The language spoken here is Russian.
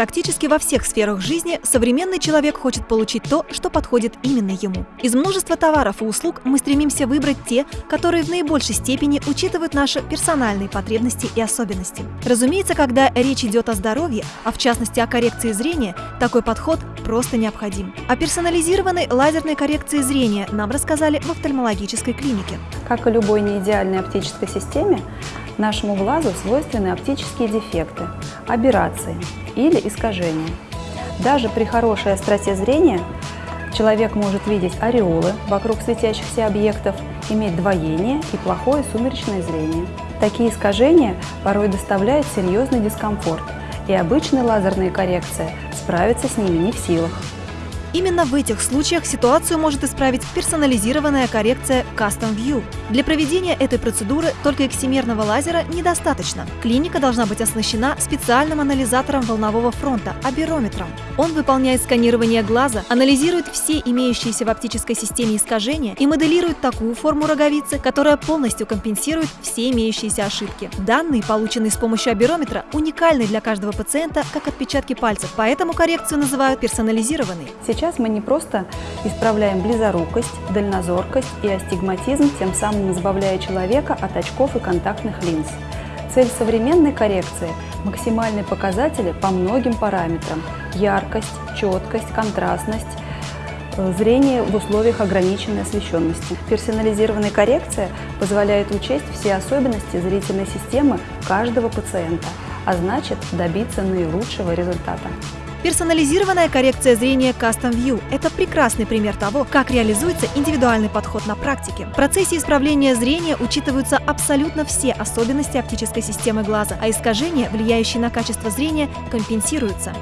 Практически во всех сферах жизни современный человек хочет получить то, что подходит именно ему. Из множества товаров и услуг мы стремимся выбрать те, которые в наибольшей степени учитывают наши персональные потребности и особенности. Разумеется, когда речь идет о здоровье, а в частности о коррекции зрения, такой подход просто необходим. О персонализированной лазерной коррекции зрения нам рассказали в офтальмологической клинике. Как и любой неидеальной оптической системе, нашему глазу свойственны оптические дефекты, аберрации или искажения. Даже при хорошей остроте зрения человек может видеть ореолы вокруг светящихся объектов, иметь двоение и плохое сумеречное зрение. Такие искажения порой доставляют серьезный дискомфорт, и обычная лазерная коррекция справиться с ними не в силах. Именно в этих случаях ситуацию может исправить персонализированная коррекция Custom View. Для проведения этой процедуры только эксимерного лазера недостаточно. Клиника должна быть оснащена специальным анализатором волнового фронта – аберометром. Он выполняет сканирование глаза, анализирует все имеющиеся в оптической системе искажения и моделирует такую форму роговицы, которая полностью компенсирует все имеющиеся ошибки. Данные, полученные с помощью аберометра, уникальны для каждого пациента, как отпечатки пальцев, поэтому коррекцию называют персонализированной. Мы не просто исправляем близорукость, дальнозоркость и астигматизм, тем самым избавляя человека от очков и контактных линз. Цель современной коррекции – максимальные показатели по многим параметрам – яркость, четкость, контрастность, э, зрение в условиях ограниченной освещенности. Персонализированная коррекция позволяет учесть все особенности зрительной системы каждого пациента, а значит добиться наилучшего результата. Персонализированная коррекция зрения Custom View – это прекрасный пример того, как реализуется индивидуальный подход на практике. В процессе исправления зрения учитываются абсолютно все особенности оптической системы глаза, а искажения, влияющие на качество зрения, компенсируются.